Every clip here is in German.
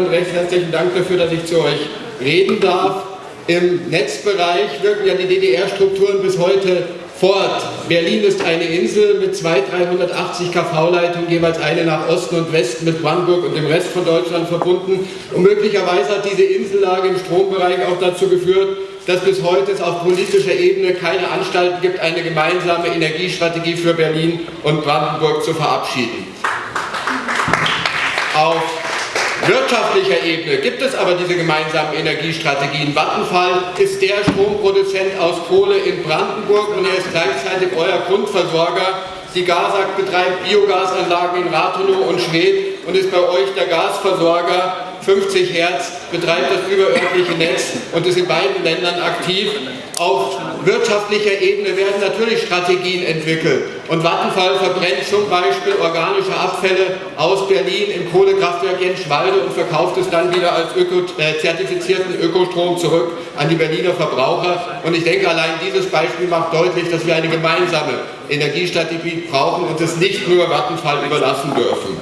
und recht herzlichen Dank dafür, dass ich zu euch reden darf. Im Netzbereich wirken ja die DDR-Strukturen bis heute fort. Berlin ist eine Insel mit zwei 380 kV-Leitungen, jeweils eine nach Osten und Westen mit Brandenburg und dem Rest von Deutschland verbunden. Und möglicherweise hat diese Insellage im Strombereich auch dazu geführt, dass bis heute es auf politischer Ebene keine Anstalten gibt, eine gemeinsame Energiestrategie für Berlin und Brandenburg zu verabschieden. Auf wirtschaftlicher Ebene gibt es aber diese gemeinsamen Energiestrategien. Vattenfall ist der Stromproduzent aus Kohle in Brandenburg und er ist gleichzeitig euer Grundversorger. Die GASAG betreibt Biogasanlagen in Rathenow und Schwedt und ist bei euch der Gasversorger 50 Hertz betreibt das überörtliche Netz und ist in beiden Ländern aktiv. Auf wirtschaftlicher Ebene werden natürlich Strategien entwickelt. Und Vattenfall verbrennt zum Beispiel organische Abfälle aus Berlin im Kohlekraftwerk Jenschwalde und verkauft es dann wieder als öko, äh, zertifizierten Ökostrom zurück an die Berliner Verbraucher. Und ich denke, allein dieses Beispiel macht deutlich, dass wir eine gemeinsame Energiestrategie brauchen und es nicht nur Vattenfall überlassen dürfen.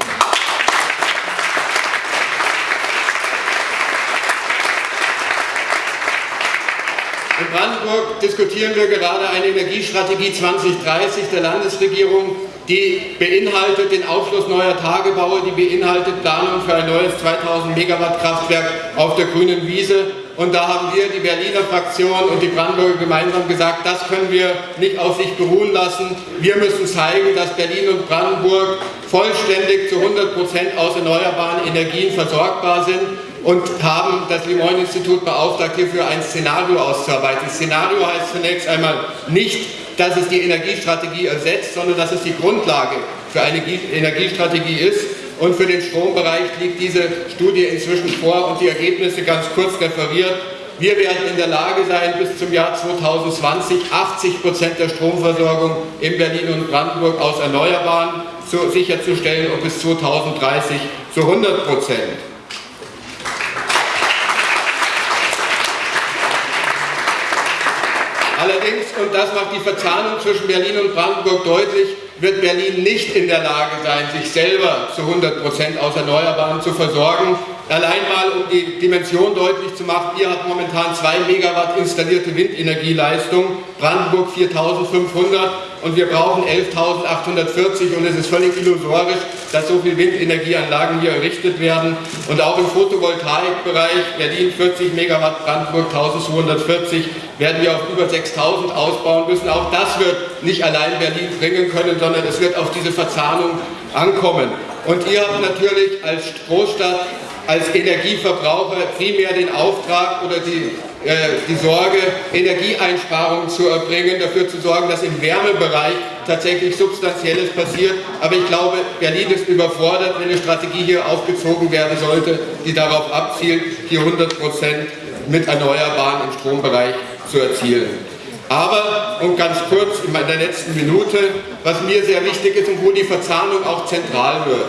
In Brandenburg diskutieren wir gerade eine Energiestrategie 2030 der Landesregierung, die beinhaltet den Aufschluss neuer Tagebaue, die beinhaltet Planung für ein neues 2000 Megawatt Kraftwerk auf der grünen Wiese. Und da haben wir, die Berliner Fraktion und die Brandenburger gemeinsam gesagt, das können wir nicht auf sich beruhen lassen. Wir müssen zeigen, dass Berlin und Brandenburg vollständig zu 100 Prozent aus erneuerbaren Energien versorgbar sind und haben das Limoin-Institut beauftragt, hierfür ein Szenario auszuarbeiten. Szenario heißt zunächst einmal nicht, dass es die Energiestrategie ersetzt, sondern dass es die Grundlage für eine Energiestrategie ist. Und für den Strombereich liegt diese Studie inzwischen vor und die Ergebnisse ganz kurz referiert. Wir werden in der Lage sein, bis zum Jahr 2020 80 Prozent der Stromversorgung in Berlin und Brandenburg aus Erneuerbaren sicherzustellen und bis 2030 zu 100 Prozent. Allerdings, und das macht die Verzahnung zwischen Berlin und Brandenburg deutlich, wird Berlin nicht in der Lage sein, sich selber zu 100 Prozent aus Erneuerbaren zu versorgen. Allein mal, um die Dimension deutlich zu machen, ihr habt momentan 2 Megawatt installierte Windenergieleistung, Brandenburg 4500 und wir brauchen 11.840 und es ist völlig illusorisch, dass so viele Windenergieanlagen hier errichtet werden. Und auch im Photovoltaikbereich, Berlin 40 Megawatt, Brandenburg 1240, werden wir auf über 6.000 ausbauen müssen. Auch das wird nicht allein Berlin bringen können, sondern es wird auf diese Verzahnung ankommen. Und ihr habt natürlich als Großstadt als Energieverbraucher primär den Auftrag oder die, die Sorge, Energieeinsparungen zu erbringen, dafür zu sorgen, dass im Wärmebereich tatsächlich Substanzielles passiert. Aber ich glaube, Berlin ist überfordert, wenn eine Strategie hier aufgezogen werden sollte, die darauf abzielt, hier 100 Prozent mit Erneuerbaren im Strombereich zu erzielen. Aber, und ganz kurz in der letzten Minute, was mir sehr wichtig ist und wo die Verzahnung auch zentral wird.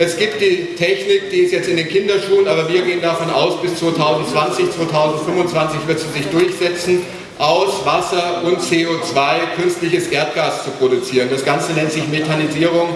Es gibt die Technik, die ist jetzt in den Kinderschuhen, aber wir gehen davon aus, bis 2020, 2025 wird sie sich durchsetzen, aus Wasser und CO2 künstliches Erdgas zu produzieren. Das Ganze nennt sich Methanisierung.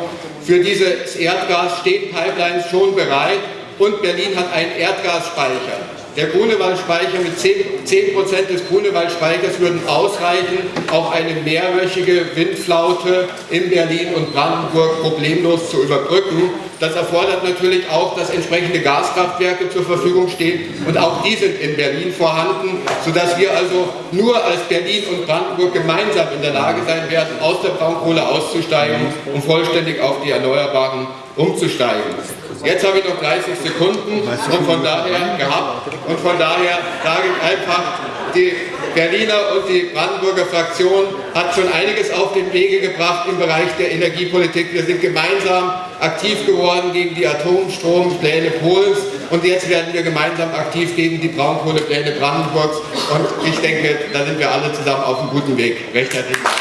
Für dieses Erdgas stehen Pipelines schon bereit und Berlin hat einen Erdgasspeicher. Der Grunewaldspeicher mit 10%, 10 des Grunewaldspeichers würden ausreichen, auch eine mehrwöchige Windflaute in Berlin und Brandenburg problemlos zu überbrücken. Das erfordert natürlich auch, dass entsprechende Gaskraftwerke zur Verfügung stehen und auch die sind in Berlin vorhanden, sodass wir also nur als Berlin und Brandenburg gemeinsam in der Lage sein werden, aus der Braunkohle auszusteigen und vollständig auf die Erneuerbaren umzusteigen. Jetzt habe ich noch 30 Sekunden und von daher gehabt und von daher sage ich einfach, die Berliner und die Brandenburger Fraktion hat schon einiges auf den Wege gebracht im Bereich der Energiepolitik. Wir sind gemeinsam aktiv geworden gegen die Atomstrompläne Polens und jetzt werden wir gemeinsam aktiv gegen die Braunkohlepläne Brandenburgs und ich denke, da sind wir alle zusammen auf einem guten Weg. Recht herzlichen.